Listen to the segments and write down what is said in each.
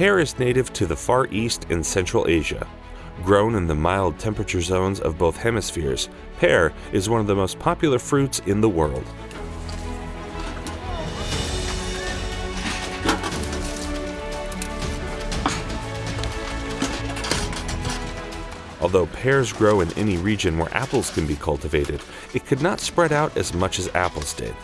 Pear is native to the Far East and Central Asia. Grown in the mild temperature zones of both hemispheres, pear is one of the most popular fruits in the world. Although pears grow in any region where apples can be cultivated, it could not spread out as much as apples did.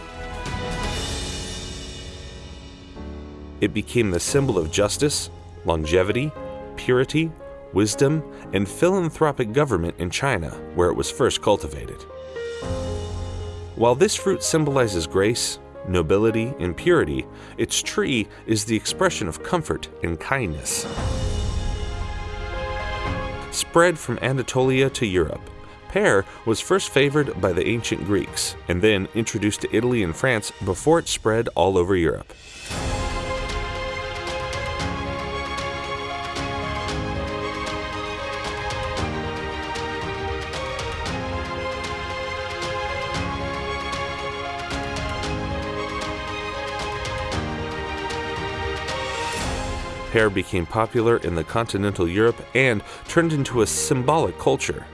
It became the symbol of justice, longevity, purity, wisdom, and philanthropic government in China, where it was first cultivated. While this fruit symbolizes grace, nobility, and purity, its tree is the expression of comfort and kindness spread from Anatolia to Europe. Pear was first favored by the ancient Greeks and then introduced to Italy and France before it spread all over Europe. Pear became popular in the continental Europe and turned into a symbolic culture.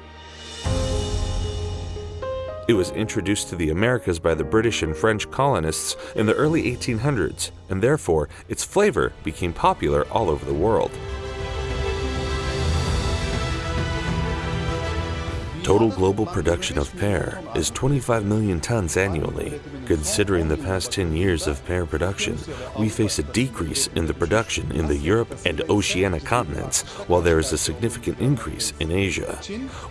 It was introduced to the Americas by the British and French colonists in the early 1800s, and therefore its flavor became popular all over the world. Total global production of pear is 25 million tons annually. Considering the past 10 years of pear production, we face a decrease in the production in the Europe and Oceania continents, while there is a significant increase in Asia.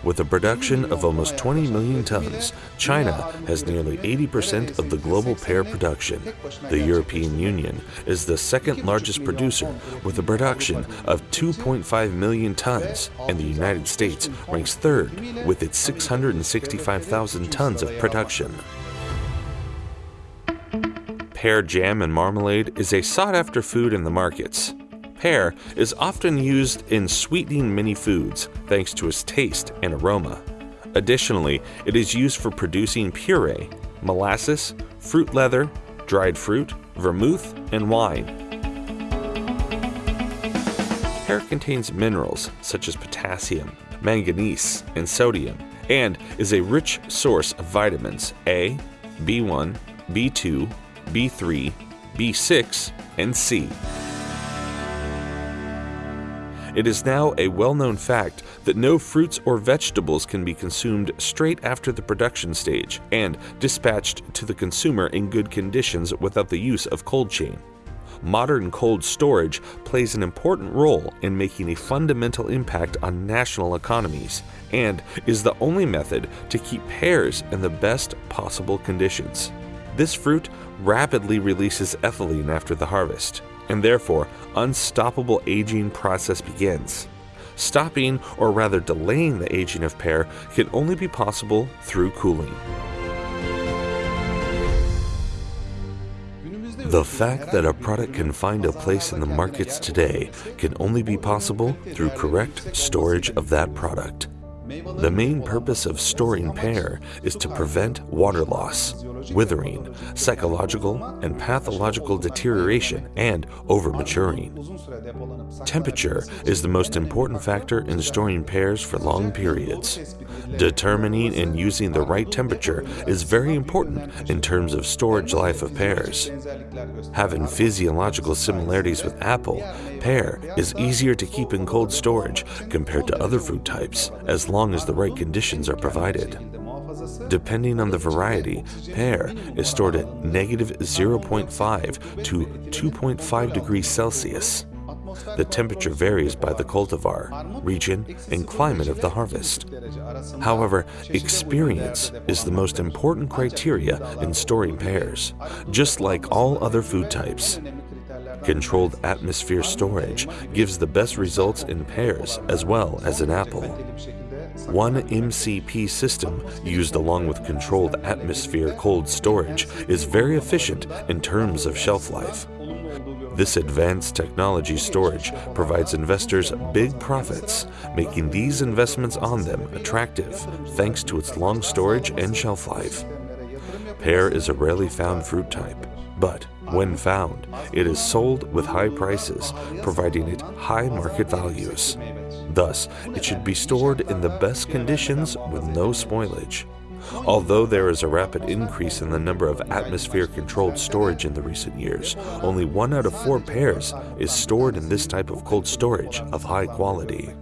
With a production of almost 20 million tons, China has nearly 80% of the global pear production. The European Union is the second largest producer with a production of 2.5 million tons, and the United States ranks third with its 665,000 tons of production. Pear jam and marmalade is a sought after food in the markets. Pear is often used in sweetening many foods thanks to its taste and aroma. Additionally, it is used for producing puree, molasses, fruit leather, dried fruit, vermouth, and wine. Pear contains minerals such as potassium, manganese, and sodium, and is a rich source of vitamins A, B1, B2, B3, B6, and C. It is now a well known fact that no fruits or vegetables can be consumed straight after the production stage and dispatched to the consumer in good conditions without the use of cold chain modern cold storage plays an important role in making a fundamental impact on national economies and is the only method to keep pears in the best possible conditions. This fruit rapidly releases ethylene after the harvest, and therefore unstoppable aging process begins. Stopping, or rather delaying the aging of pear, can only be possible through cooling. The fact that a product can find a place in the markets today can only be possible through correct storage of that product. The main purpose of storing pear is to prevent water loss, withering, psychological and pathological deterioration, and overmaturing. Temperature is the most important factor in storing pears for long periods. Determining and using the right temperature is very important in terms of storage life of pears. Having physiological similarities with apple, pear is easier to keep in cold storage compared to other fruit types as long as the right conditions are provided. Depending on the variety, pear is stored at negative 0.5 to 2.5 degrees Celsius. The temperature varies by the cultivar, region, and climate of the harvest. However, experience is the most important criteria in storing pears, just like all other food types. Controlled atmosphere storage gives the best results in pears as well as in apple. One MCP system used along with controlled atmosphere cold storage is very efficient in terms of shelf life. This advanced technology storage provides investors big profits, making these investments on them attractive thanks to its long storage and shelf life. Pear is a rarely found fruit type, but When found, it is sold with high prices, providing it high market values. Thus, it should be stored in the best conditions with no spoilage. Although there is a rapid increase in the number of atmosphere-controlled storage in the recent years, only one out of four pears is stored in this type of cold storage of high quality.